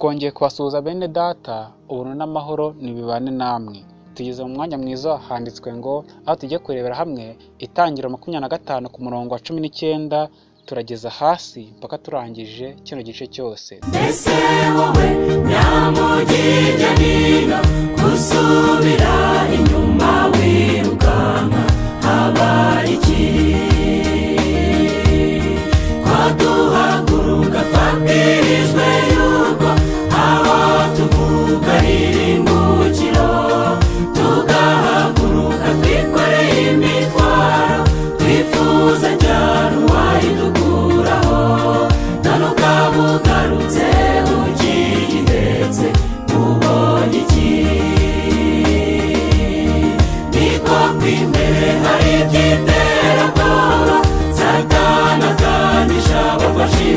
twongeye kubasuhuza bene data ubuntu n'amahoro nibibane namwe. Tugeze mu mwanya mwiza handitswe ngo aho tugiye kurebera hamwe itangiro makumyabiri na gatanu ku murongo wa cumi n'icyenda turageza hasi mpaka turangije kino gice cyose. Mbese wowe nyamugirya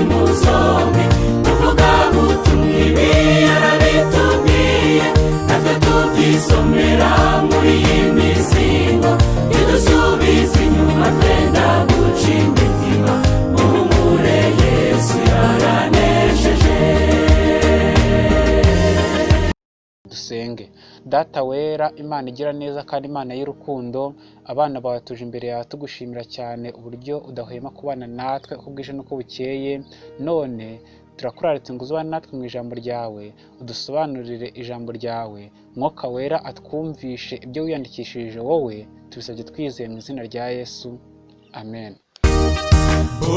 seremos data wera imana igira neza kandi imana y'urukundo. Abana bawe tuje imbere yawe tugushimira cyane uburyo udahwema kubana natwe uko bwije n'uko bukeye. None turakuraritse ngo uzubane natwe mu ijambo ryawe udusobanurire ijambo ryawe. Mwuka wera atwumvishe ibyo wiyandikishirije wowe tubisabye twizeye mu izina rya yesu. Amen.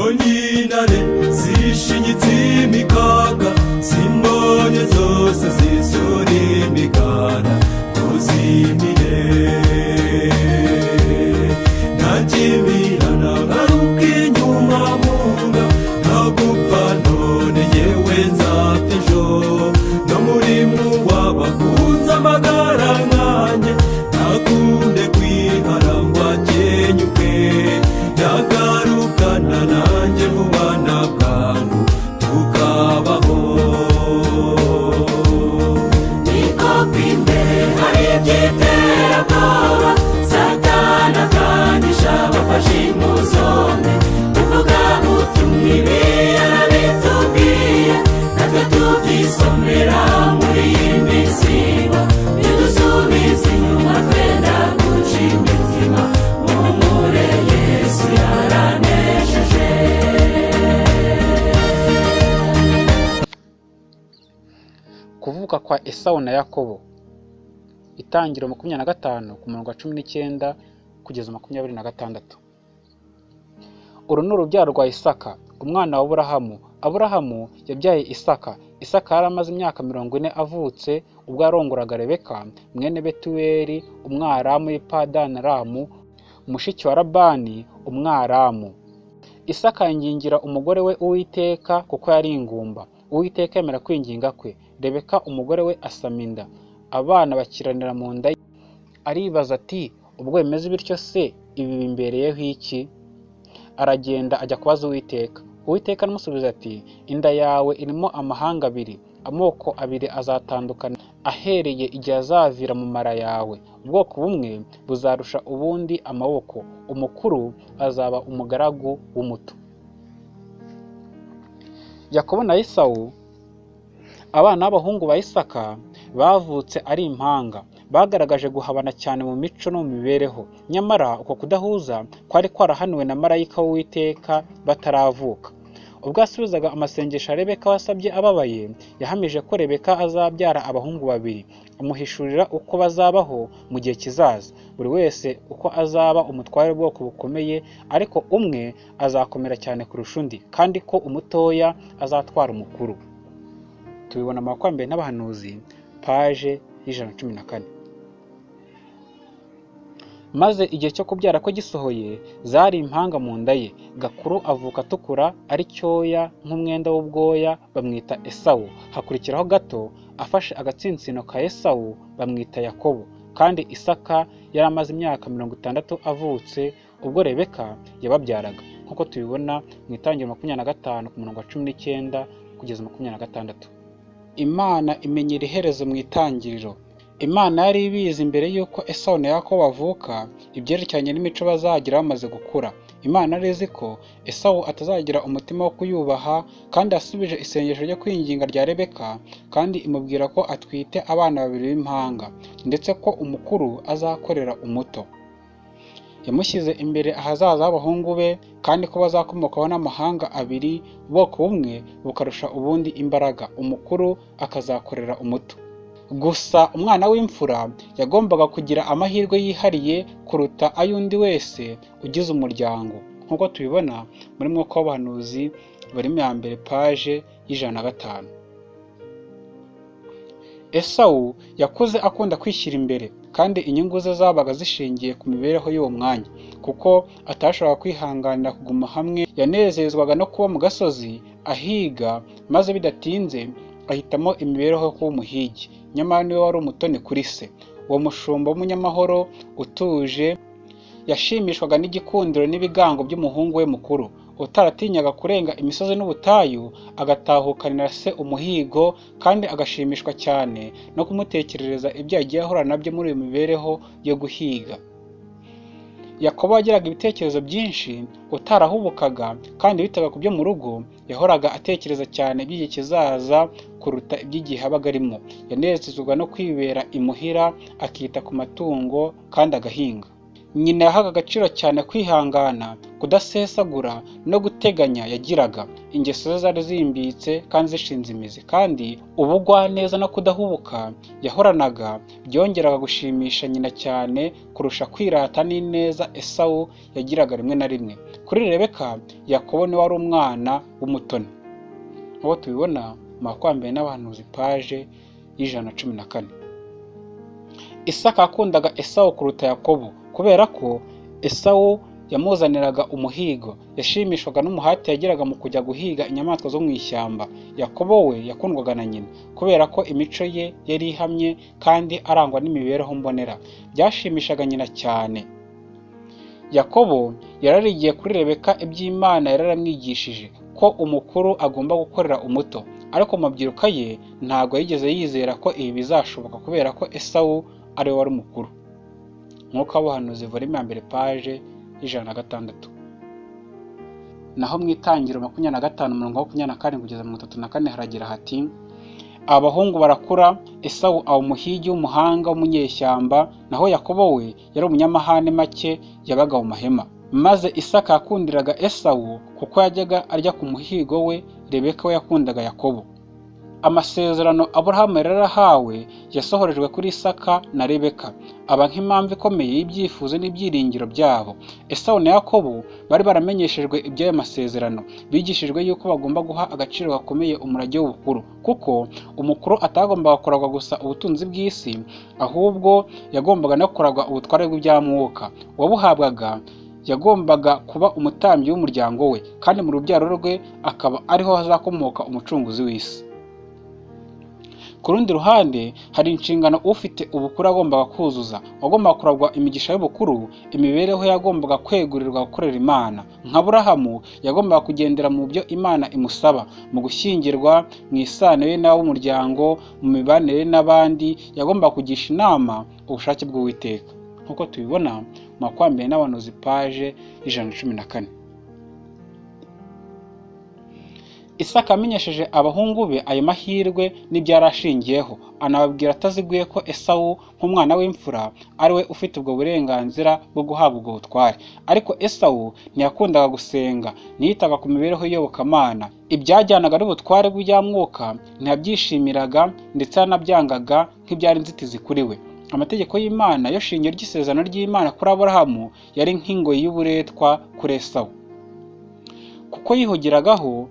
Onyinane zishinyitse imikaga zimbonye zose zisura imigara uzimire ntakibirana esawu na yakobo. Itangiro makumyabiri na gatanu ku murongo wa cumi n'icyenda kugeza makumyabiri na gatandatu. Uru ni urubyaro rwa isaka umwana wa aburahamu. Aburahamu yabyaye isaka. Isaka yari amaze imyaka mirongo ine avutse ubwo yarongoraga rebeka mwene betuweli umwaramu w'ipadanaramu mushiki wa labani umwaramu. Isaka yingingira umugore we uwiteka kuko yari ingumba. Uwiteka yemera kwinginga kwe. Rebeka umugore we asama inda. Abana bakiranira mu nda ye. Aribaza ati ubwo bimeze bityo se? Ibi bimbereyeho iki? Aragenda ajya kubaza uwiteka. Uwiteka aramusubiza ati inda yawe irimo amahanga abiri. Amoko abiri azatandukana. Ahereye igihe azavira mu mara yawe. Ubwoko bumwe buzarusha ubundi amaboko. Umukuru azaba umugaragu w'umuto. Yakobo na esawu abana b'abahungu ba isaka bavutse ari impanga. Bagaragaje guhabana cyane mu mico no mu mibereho. Nyamara uko kudahuza kwari kwarahaniwe na marayika w'uwiteka bataravuka. Ubwo yasubizaga amasengesho ya rebeka wasabye ababaye yahamije ko rebeka azabyara abahungu babiri. Amuhishurira uko bazabaho mu gihe kizaza. Buri wese uko azaba umutware w'ubwoko bukomeye ariko umwe azakomera cyane kurusha undi kandi ko umutoya azatwara umukuru. Tubibona mu bakwambere n'abahanuzi paje y'ijana na cumi na kane. Maze igihe cyo kubyara ko gisohoye zari impanga mu nda ye. Gakuru avuka atukura ari cyoya nk'umwenda w'ubwoya bamwita esawu. Hakurikiraho gato afashe agatsinsino ka esawu bamwita yakobo. Kandi isaka yari amaze imyaka mirongo itandatu avutse ubwo rebeka yababyaraga. Nk'uko tubibona mu itangiro makumyabiri na gatanu ku murongo wa cumi n'icyenda kugeza makumyabiri na gatandatu. Imana imenyera iherezo mu itangiriro. Imana yari ibizi mbere y'uko esawu na yakobo bavuka ibyerekeranye n'imico bazagira bamaze gukura. Imana yari izi ko esawu atazagira umutima wo kuyubaha kandi yasubije isengesho ryo kwinginga rya rebeka kandi imubwira ko atwite abana babiri b'impanga ndetse ko umukuru azakorera umuto. Yamushyize imbere ahazaza h'abahungu be kandi ko bazakomokaho n'amahanga abiri ubwoko bumwe bukarusha ubundi imbaraga. Umukuru akazakorera umuto. Gusa umwana w'imfura yagombaga kugira amahirwe yihariye kuruta ay'undi wese ugize umuryango. Nk'uko tubibona muri mwuka w'abahanuzi barimo ya mbere paje y'ijana na gatanu. Esawu yakuze akunda kwishyira imbere kandi inyungu ze zabaga zishingiye ku mibereho y'uwo mwanya kuko atashoboraga kwihanganira kuguma hamwe. Yanezezwaga no kuba mu gasozi ahiga maze bidatinze ahitamo imibereho yo kuba umuhigi nyamara ni we wari umutoni kuri se. Uwo mushumba w'umunyamahoro utuje yashimishwaga n'igikundiro n'ibigango by'umuhungu we mukuru. Utaratinyaga kurenga imisozi n'ubutayu agatahukanira se umuhigo kandi agashimishwa cyane no kumutekerereza ibyo yagiye ahura na byo muri iyo mibereho yo guhiga. Yakobo yagiraga ibitekerezo byinshi utarahubukaga kandi bitaga ku byo mu rugo yahoraga atekereza cyane iby'igihe kizaza kuruta iby'igihe abaga arimo yanezezwaga no kwibera imuhira akita ku matungo kandi agahinga. Nyina yahaga agaciro cyane kwihangana kudasesagura no guteganya yagiraga. Ingeso ze zari zimbitse kandi zishinze imizi kandi ubugwaneza no kudahubuka yahoranaga byongeraga gushimisha nyina cyane kurusha kwirata n'ineza esawu yagiraga rimwe na rimwe. Kuri rebeka yakobo ni we wari umwana w'umutoni. Nk'uko tubibona mu makwambere n'abahanuzi paje y'ijana na cumi na kane. Isaka yakundaga esawu kuruta yakobo. Kubera ko esawu yamuzaniraga umuhigo. Yashimishwaga n'umuhati yagiraga mu kujya guhiga inyamaswa zo mu ishyamba. Yakobo we yakundwaga na nyina kubera ko imico ye yari ihamye kandi arangwa n'imibereho mbonera. Byashimishaga nyina cyane. Yakobo yararigiye kuri rebeka iby'imana yararamwigishije ko umukuru agomba gukorera umuto. Ariko mu mabyiruka ye ntabwo yigeze yizera ko ibi bizashoboka kubera ko esawu ari we wari umukuru. Nk'uko abahanuzi volume ya mbere paje y'ijana na gatandatu. Naho mu itangiro makumyabiri na gatanu mirongo makumyabiri na karindwi kugeza mirongo itatu na kane haragira hati abahungu barakura esawu aba umuhigi w'umuhanga w'umunyeshyamba naho yakobo we yari umunyamahane make yabaga mu mahema. Maze isaka yakundiraga esawu kuko yajyaga arya ku muhigo we rebeka we yakundaga yakobo. Amasezerano aburahamu yari yarahawe yasohorejwe kuri isaka na rebeka. Aba nk'impamvu ikomeye y'ibyifuzo n'ibyiringiro byabo. Esawu na yakobo bari baramenyeshejwe iby'ayo masezerano. Bigishijwe yuko bagomba guha agaciro gakomeye umurage w'ubukuru. Kuko umukuru atagombaga kuragwa gusa ubutunzi bw'isi ahubwo yagombaga no kuragwa ubutware bw'ibyamwuka uwabuhabwaga yagombaga kuba umutambyi w'umuryango we kandi mu rubyaro rwe akaba ariho hazakomoka umucunguzi w'isi. Ku rundi ruhande hari inshingano ufite ubukuru agombaga kuzuza. Wagombaga kuragwa imigisha y'ubukuru imibereho yagombaga kwegurirwa gukorera imana. Nka burahamu yagombaga kugendera mu byo imana imusaba. Mu gushyingirwa mu isano ye n'ab'umuryango mu mibanire n'abandi yagombaga kugisha inama ubushake bw'uwiteka. Nk'uko tubibona mu makwambere n'abanuzi paje ijana na cumi na kane. Isaka amenyesheje abahungu be ayo mahirwe n'ibyo yari ashingiyeho. Anababwira ataziguye ko esawu nk'umwana w'imfura ari we ufite ubwo burenganzira bwo guhabwa ubwo butware. Ariko esawu ntiyakundaga gusenga ntiyitaga ku mibereho y'iyobokamana. Ibyajyanaga n'ubutware bw'ijyamwuka ntiyabyishimiraga ndetse yanabyangaga nk'ibyari inzitizi kuri we. Amategeko y'imana yo shingiro ry'isezerano ry'imana kuri aburahamu yari nk'ingoyi y'uburetwa kuri esawu. Kuko yihugiragaho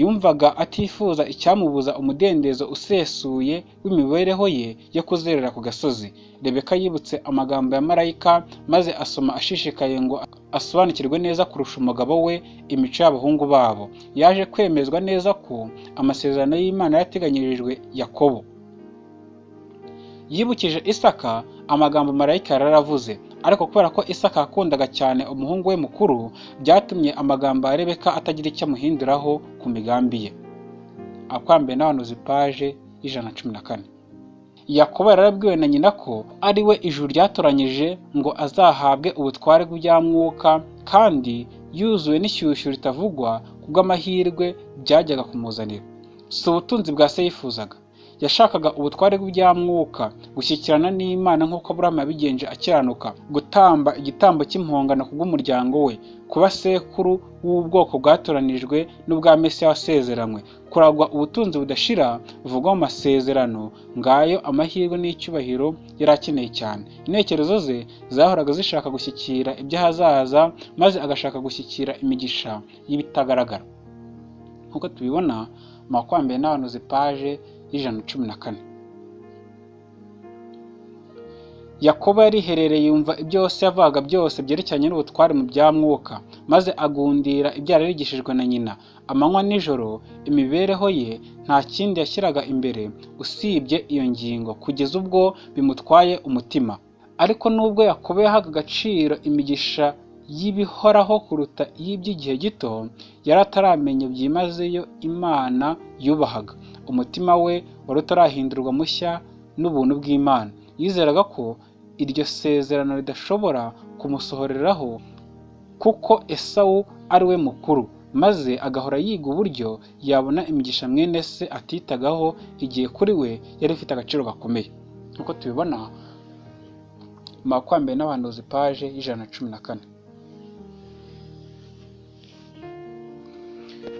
yumvaga atifuza icyamubuza umudendezo usesuye w'imibereho ye yo kuzerera ku gasozi. Rebeka yibutse amagambo ya marayika maze asoma ashishikaye ngo asobanukirwe neza kurusha umugabo we imico y'abahungu babo. Yaje kwemezwa neza ko amasezerano y'imana yateganyirijwe yakobo. Yibukije isaka amagambo marayika yari yaravuze ariko kubera ko isaka yakundaga cyane umuhungu we mukuru byatumye amagambo ya rebeka atagira icyo amuhinduraho ku migambi ye. Akwambaye n'abanuzi paje y'ijana na cumi na kane. Yakobo yarabwiwe na nyina ko ari we ijuru ryatoranyije ngo azahabwe ubutware bw'ibya mwuka kandi yuzuwe n'ishyushyu ritavugwa kubw'amahirwe byajyaga kumuzanira. Si ubutunzi bwa se yifuzaga. Yashakaga ubutware bw'ibyamwuka gushyikirana n'imana nk'uko aburahamu yabigenje akiranuka gutamba igitambo cy'impongano kubw'umuryango we kuba sekuru w'ubwoko bwatoranijwe n'ubwa mesiya wasezeranywe. Kuragwa ubutunzi budashira buvugwa mu masezerano ngayo amahirwe n'icyubahiro yari akeneye cyane. Intekerezo ze zahoraga zishaka gushyikira iby'ahazaza maze agashaka gushyikira imigisha y'ibitagaragara. Nk'uko tubibona mu makwambere n'abanuzi paje y'ijana na cumi na kane. Yakobo yariherereye yumva ibyo se yavaga byose byerekeranye n'ubutware mu bya mwuka maze agundira ibyo yari yarigishijwe na nyina. Amanywa n'ijoro imibereho ye nta kindi yashyiraga imbere. Usibye iyo ngingo kugeza ubwo bimutwaye umutima. Ariko nubwo yakobo yahaga agaciro imigisha y'ibihoraho kuruta iy'iby'igihe gito yari ataramenya byimazeyo imana yubahaga. Umutima we wari utarahindurwa mushya n'ubuntu bw'imana. Yizeraga ko iryo sezerano ridashobora kumusohoreraho kuko esawu ari we mukuru maze agahora yiga uburyo yabona imigisha mwene se atitagaho igihe kuri we yari ifite agaciro gakomeye. Nk'uko tubibona mu makwambere n'abanduzi paje y'ijana na cumi na kane.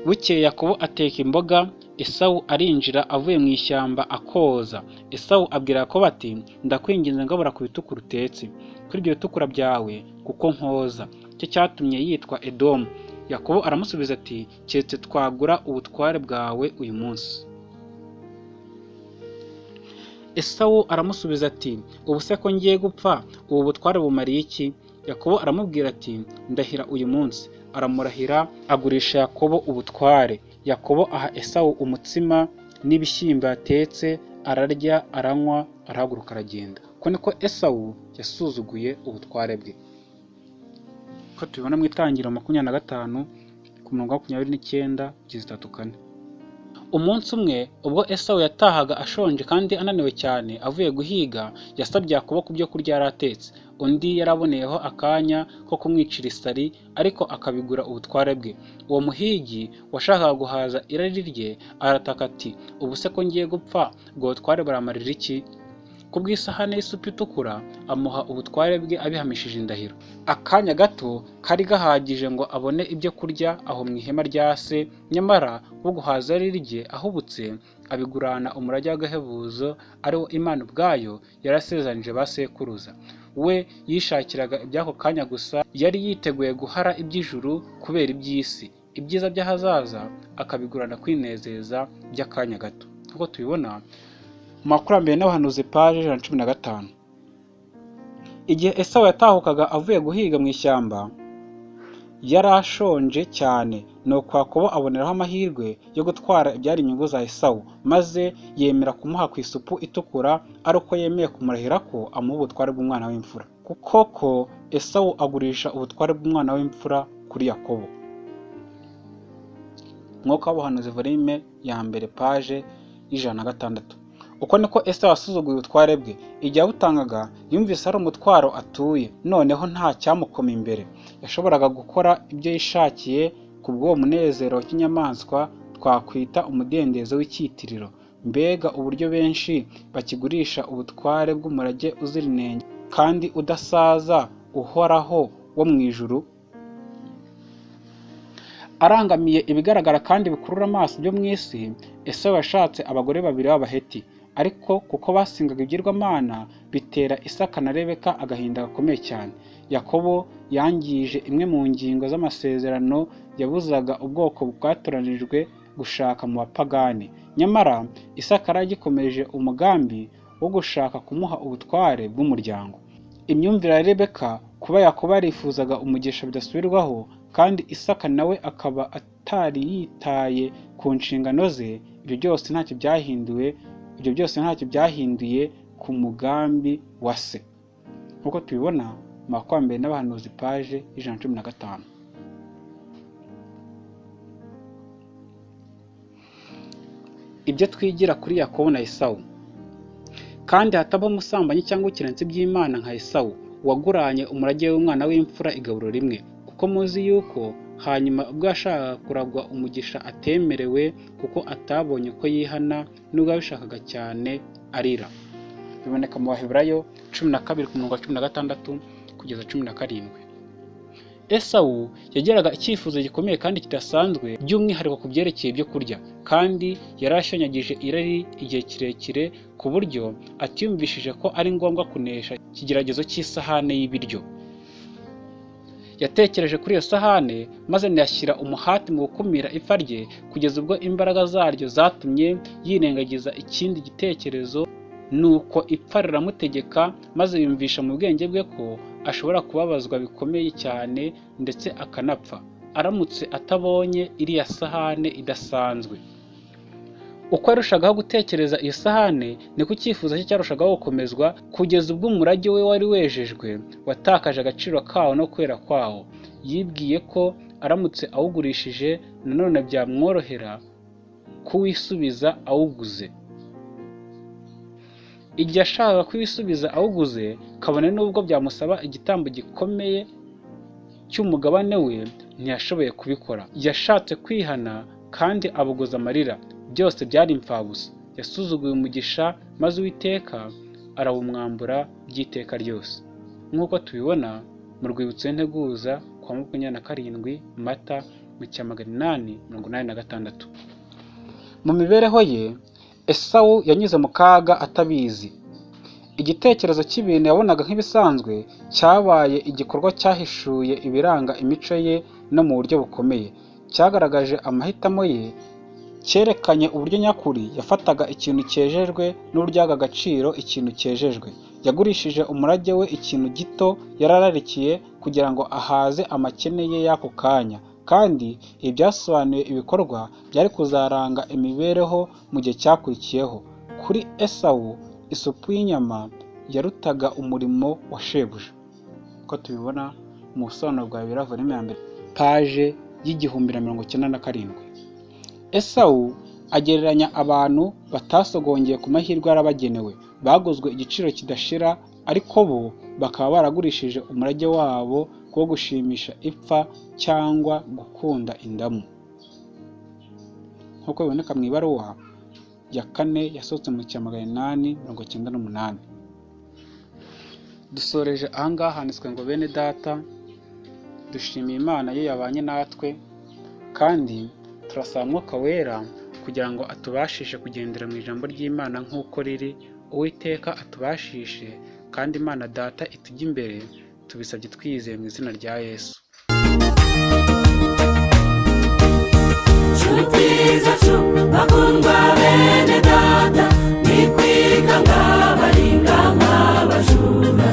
Bukeye yakobo ateka imboga esawu arinjira avuye mu ishyamba akoza. Esawu abwira yakobo ati ndakwinginze ngabura ku bitukura utetse. Kuri ibyo bitukura byawe kuko nkoza. Cyo cyatumye yitwa edomu. Yakobo aramusubiza ati keretse twagura ubutware bwawe uyu munsi. Esawu aramusubiza ati ubu se ko ngiye gupfa? Ubu butware bumariye iki? Yakobo aramubwira ati ndahira uyu munsi. Aramurahira agurisha yakobo ubutware. Yakobo aha esawu umutsima n'ibishyimbo yatetse ararya aranywa arahaguruka aragenda. Ko niko esawu yasuzuguye ubutware bwe? Ko tubibona mu itangiriro makumyabiri na gatanu ku murongo wa makumyabiri n'icyenda kugeza itatu kane. Umunsi umwe ubwo esawu yatahaga ashonje kandi ananiwe cyane avuye guhiga yasabye yakobo ku byo kurya yari atetse. Undi yaraboneyeho akanya ko kumwicira isari ariko akabigura ubutware bwe. Uwo muhigi washakaga guhaza irari rye arataka ati ubu se ko ngiye gupfa ubwo butware buramarira iki? Ku bw'isahane y'isupu itukura amuha ubutware bwe abihamishije indahiro. Akanya gato kari gahagije ngo abone ibyo kurya aho mu ihema rya se nyamara wo guhaza irari rye ahubutse abigurana umurage w'agahebuzo ari wo imana ubwayo yarasezanije ba sekuruza. We yishakiraga iby'ako kanya gusa yari yiteguye guhara iby'ijuru kubera iby'isi. Ibyiza by'ahazaza akabigurana kwinezeza by'akanya gato. Nk'uko tubibona makurambere n'abahanuzi paje ijana na cumi na gatanu. Igihe esawu yatahukaga avuye guhiga mu ishyamba yari ashonje cyane. Nuko yakobo aboneraho amahirwe yo gutwara ibyari inyungu za esawu maze yemera kumuha ku isupu itukura ari uko yemeye kumurahira ko amuha ubutware bw'umwana w'imfura. Kuko ko esawu agurisha ubutware bw'umwana w'imfura kuri yakobo. Umwuka w'ubuhanuzi volume ya mbere paje y'ijana na gatandatu. Uko niko esawu asuzuguye ubutware bwe. Igihe abutangaga yumvise ari umutwaro atuye. Noneho nta cyamukoma imbere. Yashoboraga gukora ibyo yishakiye ku bw'uwo munezero w'inyamaswa twakwita umudendezo w'icyitiriro. Mbega uburyo benshi bakigurisha ubutware bw'umurage uzira inenge kandi udasaza uhoraho wo mu ijuru. Arangamiye ibigaragara kandi bikurura amaso byo mu isi esawu yashatse abagore babiri b'abaheti. Ariko kuko basingaga ibigirwamana bitera isaka na rebeka agahinda gakomeye cyane. Yakobo yangije imwe mu ngingo z'amasezerano yabuzaga ubwoko bwatoranijwe gushaka mu bapagani. Nyamara isaka yari agikomeje umugambi wo gushaka kumuha ubutware bw'umuryango. Imyumvire ya rebeka kuba yakobo yarifuzaga umugisha bidasubirwaho kandi isaka nawe akaba atari yitaye ku nshingano ze ibyo byose ntacyo byahinduwe ibyo byose ntacyo byahinduye ku mugambi wa se. Nk'uko tubibona mu n'abahanuzi paje y'ijana na cumi na gatanu. Ibyo twigira kuri yakobo na esawu. Kandi hatabaho umusambanyi cyangwa ikirenze by'imana nka esawu waguranye umurage w'umwana w'imfura igaburo rimwe. Kuko muzi yuko hanyuma ubwo yashakaga kuragwa umugisha atemerewe kuko atabonye ko yihana nubwo yabishakaga cyane arira. Biboneka mu baheburayo cumi na kabiri ku murongo wa cumi na gatandatu kugeza cumi na karindwi. Esawu yagiraga icyifuzo gikomeye kandi kidasanzwe by'umwihariko ku byerekeye ibyo kurya kandi yari ashonyagije irari igihe kirekire ku buryo atiyumvishije ko ari ngombwa kunesha ikigeragezo cy'isahane y'ibiryo. Yatekereje kuri iyo sahane maze ntiyashyira umuhati mu gukumira ipfa rye kugeza ubwo imbaraga zaryo zatumye yirengagiza ikindi gitekerezo nuko ipfa riramutegeka maze yumvisha mu bwenge bwe ko ashobora kubabazwa bikomeye cyane ndetse akanapfa. Aramutse atabonye iriya sahane idasanzwe. Uko yarushagaho gutekereza iyo sahane niko icyifuzo cye cyarushagaho gukomezwa kugeza ubwo umurage we wari wejejwe watakaje agaciro kawo no kwera kwawo. Yibwiye ko aramutse awugurishije nanone byamworohera kuwisubiza awuguze. Igihe ashakaga kuwisubiza awuguze kabone n'ubwo byamusaba igitambo gikomeye cy'umugabane we ntiyashoboye kubikora. Yashatse kwihana kandi abuguza amarira. Byose byari imfabusa yasuzuguye umugisha maze uwiteka arawumwambura by'iteka ryose. Nk'uko tubibona mu rwibutso y'integuza kwa makumyabiri na karindwi mata mu cya magana inani mirongo inani na gatandatu. Mu mibereho ye esawu yanyuze mu kaga atabizi. Igitekerezo cy'ibintu yabonaga nk'ibisanzwe cyabaye igikorwa cyahishuye ibiranga imico ye no mu buryo bukomeye. Cyagaragaje amahitamo ye cyerekanye uburyo nyakuri yafataga ikintu cyejejwe n'uburyo yahaga agaciro ikintu cyejejwe. Yagurishije umurage we ikintu gito yarararikiye kugira ngo ahaze amakene ye y'ako kanya. Kandi ibi byasobanuye ibikorwa byari kuzaranga imibereho mu gihe cyakurikiyeho. Kuri esawu isupu y'inyama yarutaga umurimo wa shebuja. Uko tubibona mu busobanuro bwa bibiri volume ya mbere paje y'igihumbi na mirongo icyenda na karindwi. Esawu agereranya abantu batasogongeye ku mahirwe yarabagenewe baguzwe igiciro kidashira ariko bo bakaba baragurishije umurage wabo wo gushimisha ipfa cyangwa gukunda indamu. Nk'uko biboneka mu ibaruwa ya kane yasohotse mu cya magana inani mirongo icyenda n'umunani. Dusoreje ahangaha handitswe ngo bene data dushimiye imana yo yabanye natwe kandi turasaba mwuka wera kugira ngo atubashishe kugendera mu ijambo ry'imana nk'uko riri uwiteka atubashishe kandi imana data itujya imbere tubisabye twiyizeye mu izina rya yesu. Bene data ni kwiga nk'abaringa nk'abajura.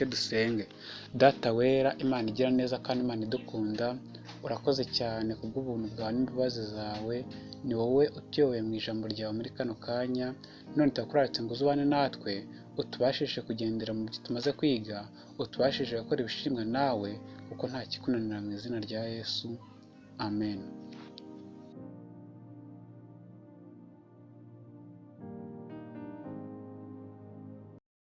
Mucyo dusenge. Data wera imana igira neza kandi imana idukunda urakoze cyane kubw'ubuntu bwawe n'imbabazi zawe. Ni wowe utuyoboye mu ijambo ryawe muri kano kanya. None turakuraritse ngo uzubane natwe utubashishe kugendera mu byo tumaze kwiga utubashishe gukora ibishimwa nawe kuko nta kikunanira mu izina rya yesu. Amen.